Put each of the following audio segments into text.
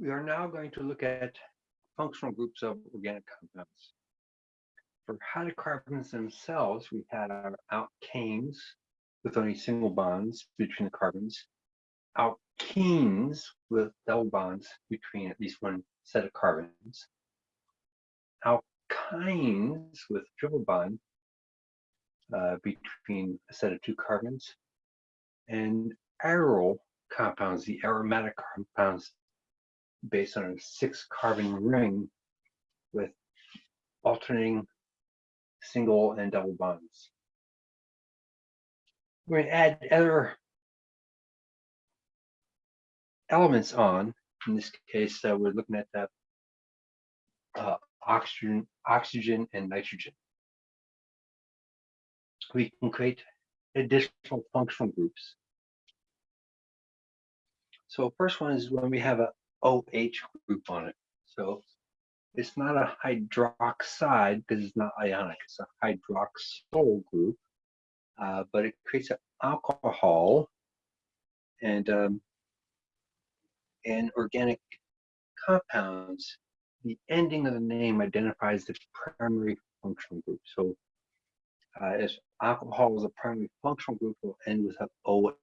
We are now going to look at functional groups of organic compounds. For hydrocarbons themselves, we had our alkanes with only single bonds between the carbons, alkenes with double bonds between at least one set of carbons, alkynes with triple bond uh, between a set of two carbons, and aryl compounds, the aromatic compounds based on a six carbon ring with alternating single and double bonds. We're going to add other elements on. In this case, uh, we're looking at the uh, oxygen, oxygen and nitrogen. We can create additional functional groups. So first one is when we have a OH group on it. So it's not a hydroxide because it's not ionic. It's a hydroxyl group, uh, but it creates an alcohol and um, in organic compounds, the ending of the name identifies the primary functional group. So uh, if alcohol is a primary functional group, it will end with an OL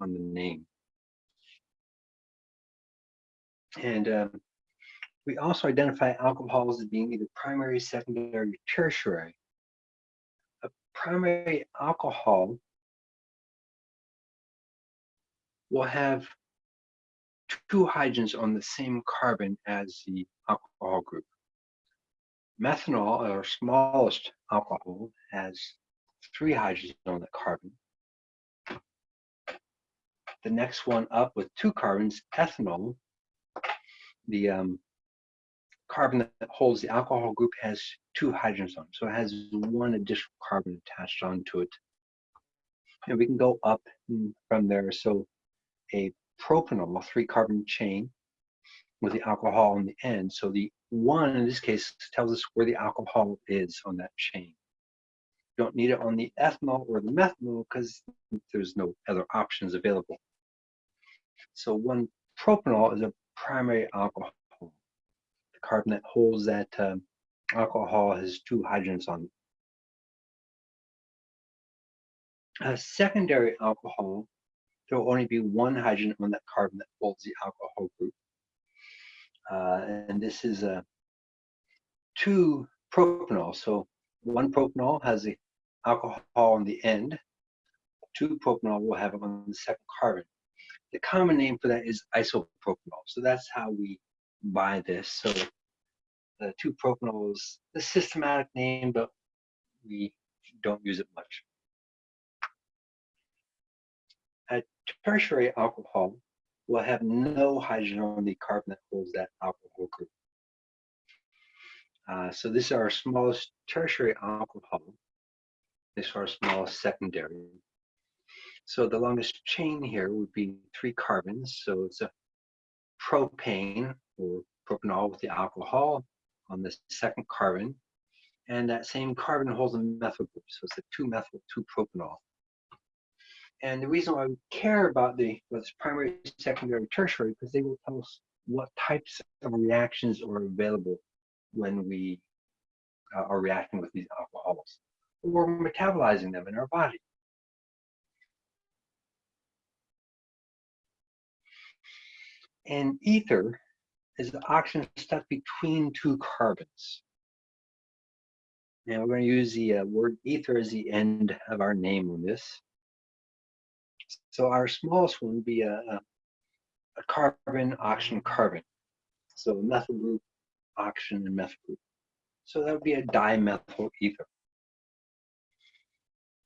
on the name. And um, we also identify alcohols as being either primary, secondary, or tertiary. A primary alcohol will have two hydrogens on the same carbon as the alcohol group. Methanol, our smallest alcohol, has three hydrogens on the carbon. The next one up with two carbons, ethanol, the um, carbon that holds the alcohol group has two hydrogens on it. So it has one additional carbon attached onto it. And we can go up from there. So a propanol, a three carbon chain with the alcohol on the end. So the one in this case tells us where the alcohol is on that chain. You don't need it on the ethanol or the methanol because there's no other options available. So one propanol is a primary alcohol. The carbon that holds that um, alcohol has two hydrogens on. A secondary alcohol, there will only be one hydrogen on that carbon that holds the alcohol group. Uh, and this is a two propanol. So one propanol has the alcohol on the end. Two propanol will have it on the second carbon. The common name for that is isopropanol. So that's how we buy this. So the 2-propanol is the systematic name, but we don't use it much. A tertiary alcohol will have no hydrogen on the carbon that holds that alcohol group. Uh, so this is our smallest tertiary alcohol. This is our smallest secondary. So the longest chain here would be three carbons. So it's a propane or propanol with the alcohol on the second carbon. And that same carbon holds a methyl group. So it's a 2-methyl 2-propanol. And the reason why we care about the what's primary, secondary, tertiary, because they will tell us what types of reactions are available when we uh, are reacting with these alcohols or metabolizing them in our body. And ether is the oxygen stuck between two carbons. And we're going to use the uh, word ether as the end of our name on this. So our smallest one would be a, a, carbon, oxygen, carbon. So methyl group, oxygen, and methyl group. So that would be a dimethyl ether.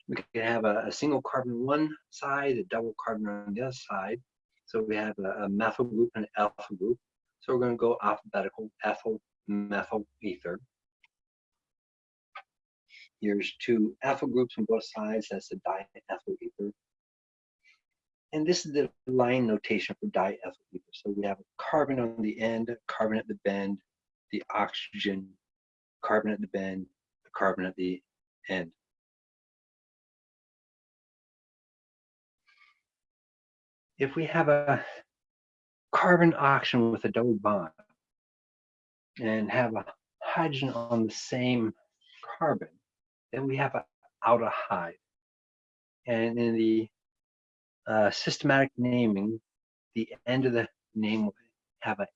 We can have a, a single carbon on one side, a double carbon on the other side, so we have a, a methyl group and an alpha group. So we're going to go alphabetical, ethyl, methyl, ether. Here's two ethyl groups on both sides. That's the diethyl ether. And this is the line notation for diethyl ether. So we have a carbon on the end, carbon at the bend, the oxygen, carbon at the bend, the carbon at the end. If we have a carbon oxygen with a double bond and have a hydrogen on the same carbon, then we have an aldehyde. And in the uh, systematic naming, the end of the name will have an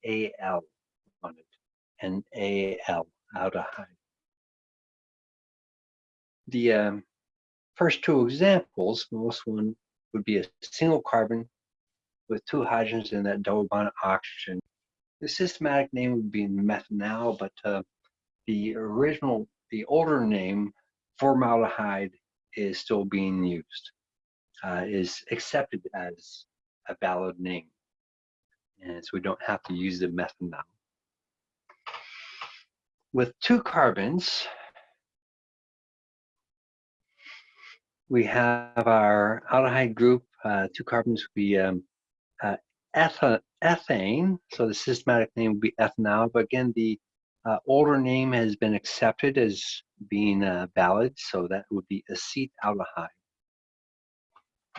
AL on it, an AL, aldehyde. The um, first two examples, most one would be a single carbon with two hydrogens in that double bond oxygen. The systematic name would be methanal, but uh, the original, the older name, formaldehyde, is still being used, uh, is accepted as a valid name. And so we don't have to use the methanal. With two carbons, we have our aldehyde group, uh, two carbons, we um, uh, ethane, so the systematic name would be ethanal, but again, the uh, older name has been accepted as being uh, valid, so that would be acetaldehyde.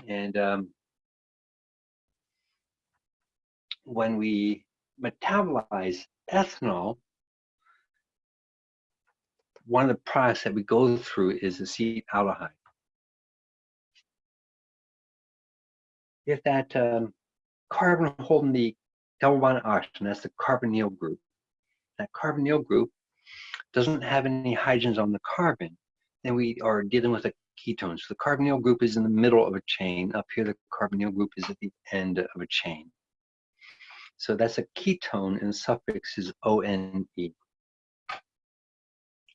And um, when we metabolize ethanol, one of the products that we go through is acetaldehyde. If that um, carbon holding the double bond oxygen, that's the carbonyl group, that carbonyl group doesn't have any hydrogens on the carbon, then we are dealing with a ketone. So the carbonyl group is in the middle of a chain. Up here, the carbonyl group is at the end of a chain. So that's a ketone and the suffix is ONE.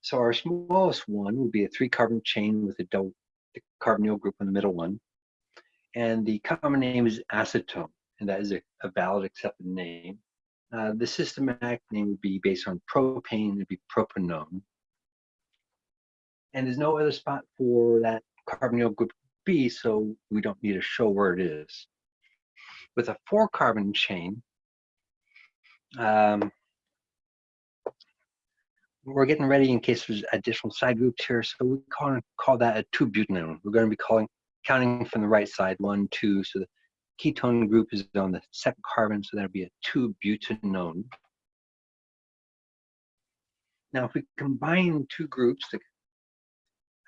So our smallest one would be a three carbon chain with a double the carbonyl group in the middle one. And the common name is acetone, and that is a, a valid accepted name. Uh, the systematic name would be based on propane, it'd be propanone. And there's no other spot for that carbonyl group B, so we don't need to show where it is. With a four carbon chain, um, we're getting ready in case there's additional side groups here, so we call, call that a two-butanone. We're going to be calling counting from the right side, one, two, so the ketone group is on the second carbon, so that'll be a two-butanone. Now, if we combine two groups,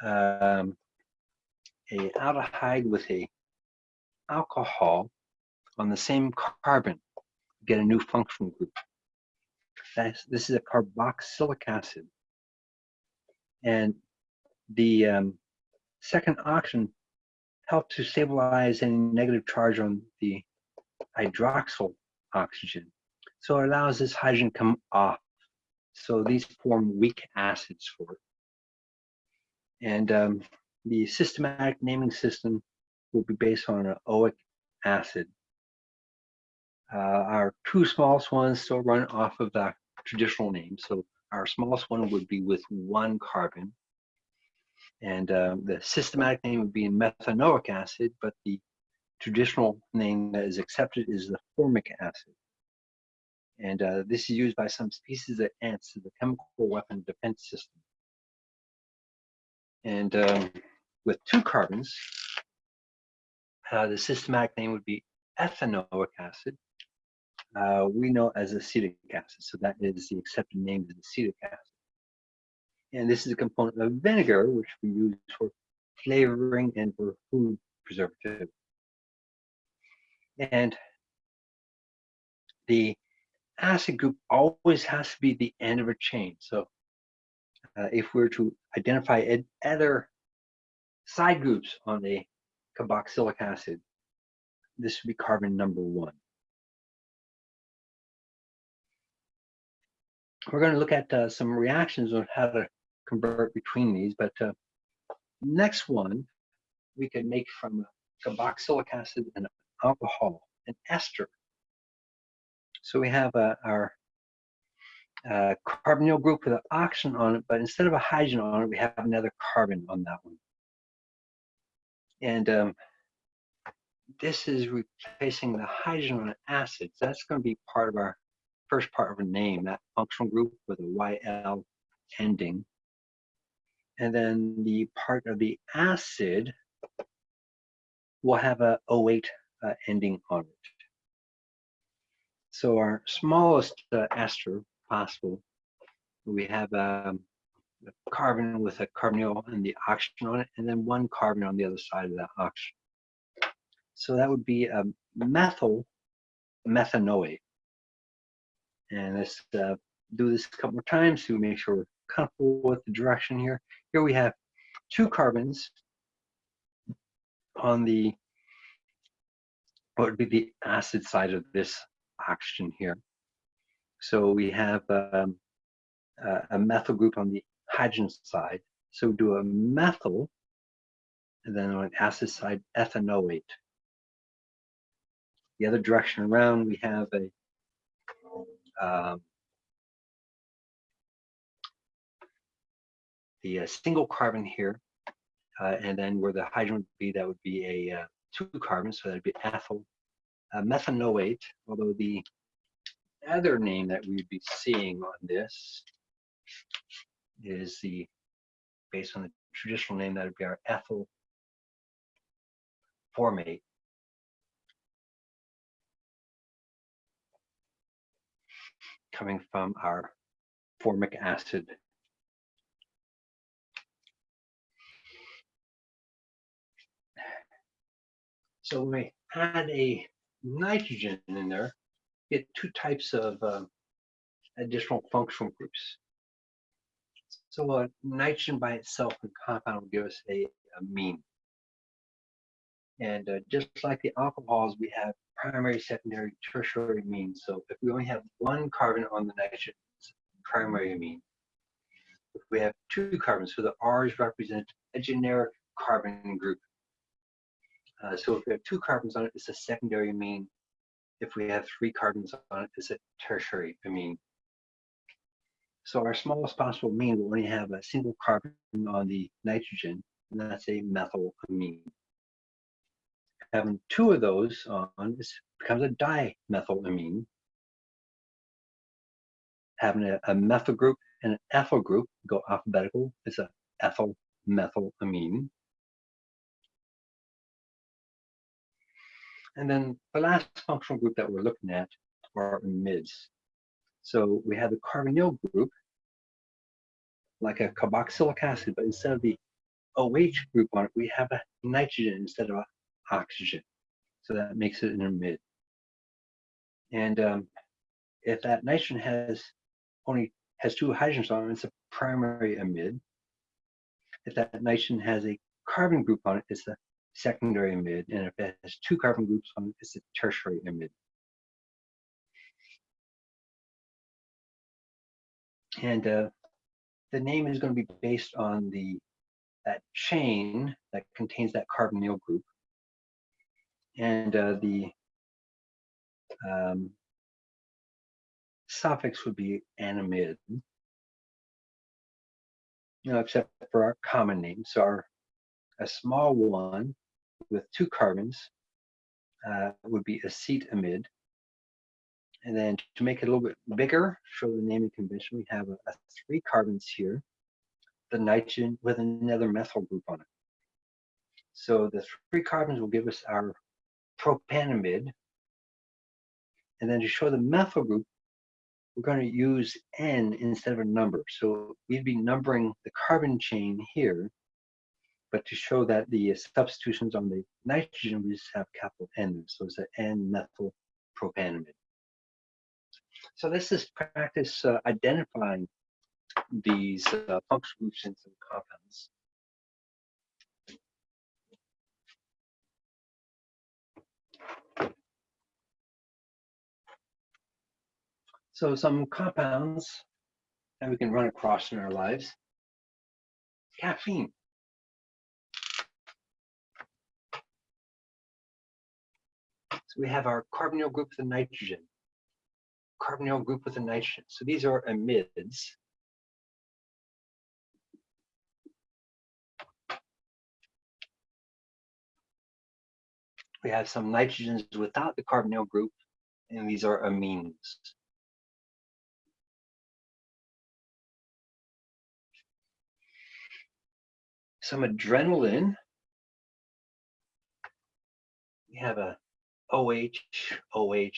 um, a aldehyde with a alcohol on the same carbon, get a new functional group. That's, this is a carboxylic acid. And the um, second oxygen help to stabilize any negative charge on the hydroxyl oxygen. So it allows this hydrogen come off. So these form weak acids for it. And um, the systematic naming system will be based on an oic acid. Uh, our two smallest ones still run off of the traditional name. So our smallest one would be with one carbon. And um, the systematic name would be methanoic acid, but the traditional name that is accepted is the formic acid. And uh, this is used by some species of ants as a chemical weapon defense system. And um, with two carbons, uh, the systematic name would be ethanoic acid. Uh, we know as acetic acid, so that is the accepted name of acetic acid. And this is a component of vinegar, which we use for flavoring and for food preservative. And the acid group always has to be the end of a chain. So uh, if we're to identify other side groups on a carboxylic acid, this would be carbon number one. We're going to look at uh, some reactions on how to convert between these. But uh, next one, we could make from carboxylic acid and alcohol, an ester. So we have uh, our uh, carbonyl group with an oxygen on it, but instead of a hydrogen on it, we have another carbon on that one. And um, this is replacing the hydrogen on an acid. So that's going to be part of our first part of a name, that functional group with a YL ending and then the part of the acid will have a oate uh, ending on it. So our smallest uh, ester possible, we have um, a carbon with a carbonyl and the oxygen on it, and then one carbon on the other side of that oxygen. So that would be a methyl methanoate. And let's uh, do this a couple more times to make sure we're comfortable with the direction here. Here we have two carbons on the what would be the acid side of this oxygen here. So we have um, a, a methyl group on the hydrogen side. So do a methyl, and then on the acid side, ethanoate. The other direction around, we have a um, the uh, single carbon here, uh, and then where the hydrogen would be, that would be a uh, two carbon, so that'd be ethyl uh, methanoate, although the other name that we'd be seeing on this is the, based on the traditional name, that would be our ethyl formate. Coming from our formic acid So when we add a nitrogen in there, get two types of um, additional functional groups. So a nitrogen by itself in compound will give us a, amine. And uh, just like the alcohols, we have primary, secondary, tertiary amines. So if we only have one carbon on the nitrogen, primary amine. If we have two carbons, so the R's represent a generic carbon group. Uh, so if we have two carbons on it, it's a secondary amine. If we have three carbons on it, it's a tertiary amine. So our smallest possible amine will only have a single carbon on the nitrogen, and that's a methyl amine. Having two of those on becomes a dimethylamine. Having a, a methyl group and an ethyl group, go alphabetical, it's a ethyl methylamine. And then the last functional group that we're looking at are amides. So we have the carbonyl group, like a carboxylic acid, but instead of the OH group on it, we have a nitrogen instead of a oxygen. So that makes it an amide. And um, if that nitrogen has only has two hydrogens on it, it's a primary amide. If that nitrogen has a carbon group on it, it's a secondary amide, and if it has two carbon groups on it, it's a tertiary amide. And uh, the name is going to be based on the that chain that contains that carbonyl group. And uh, the um, suffix would be animid, you know, except for our common name. So our a small one with two carbons uh, would be acetamide. And then to make it a little bit bigger, show the naming convention, we have a, a three carbons here, the nitrogen with another methyl group on it. So the three carbons will give us our propanamide. And then to show the methyl group, we're going to use N instead of a number. So we'd be numbering the carbon chain here but to show that the substitutions on the nitrogen, we just have capital N, so it's an N-methyl propanamide. So this is practice uh, identifying these uh, functional groups in some compounds. So some compounds that we can run across in our lives. Caffeine. We have our carbonyl group with a nitrogen, carbonyl group with a nitrogen. So these are amides. We have some nitrogens without the carbonyl group, and these are amines. Some adrenaline. We have a OH, OH,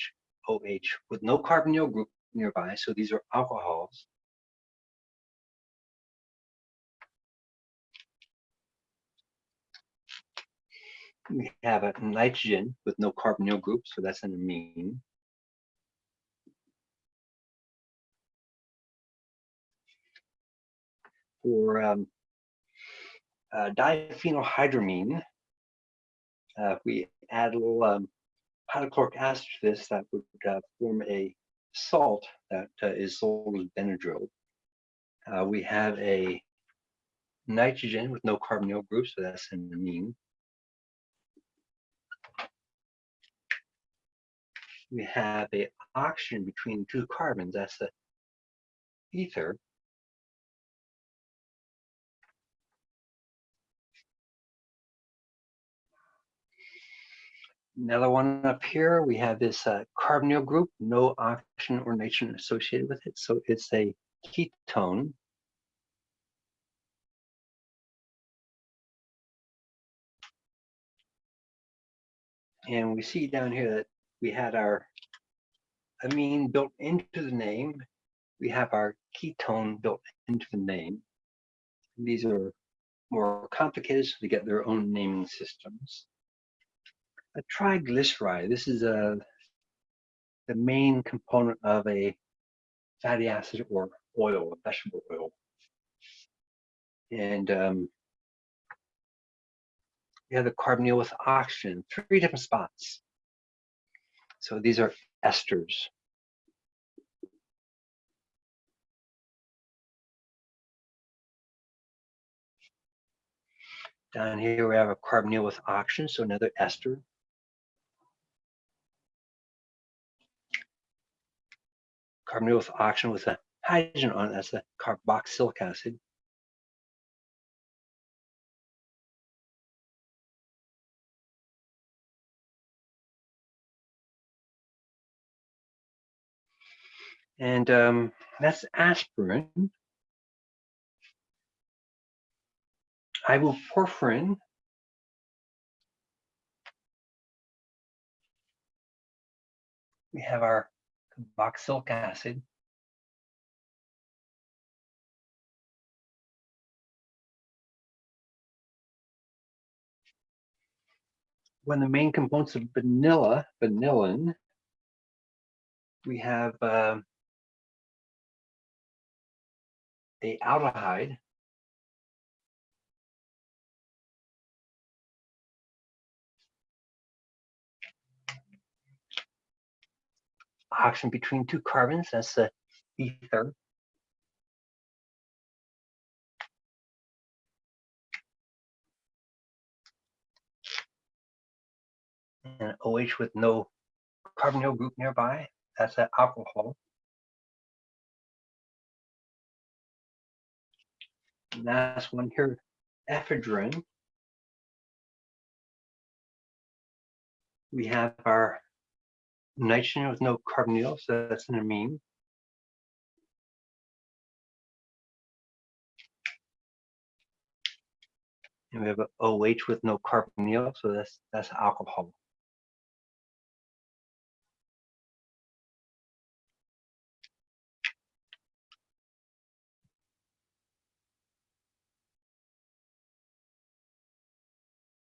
OH with no carbonyl group nearby. So these are alcohols. We have a nitrogen with no carbonyl group, so that's an amine. For um, uh, diphenhydramine, uh, we add a little um, hydrochloric acid to this, that would uh, form a salt that uh, is sold as Benadryl. Uh, we have a nitrogen with no carbonyl group, so that's an amine. We have a oxygen between two carbons, that's the ether. Another one up here, we have this uh, carbonyl group, no oxygen or nitrogen associated with it. So it's a ketone. And we see down here that we had our amine built into the name. We have our ketone built into the name. These are more complicated, so they get their own naming systems. A triglyceride, this is a, the main component of a fatty acid or oil, vegetable oil. And um, we have the carbonyl with oxygen, three different spots. So these are esters. Down here we have a carbonyl with oxygen, so another ester. Carbonyl oxygen with a hydrogen on it, that's the carboxylic acid. And um, that's aspirin. Ibuprofen. We have our carboxylic acid. When the main components of vanilla, vanillin, we have uh, a aldehyde oxygen between two carbons, that's the ether. And OH with no carbonyl group nearby, that's an alcohol. last one here, ephedrine. We have our nitrogen with no carbonyl, so that's an amine. And we have a OH with no carbonyl, so that's that's alcohol.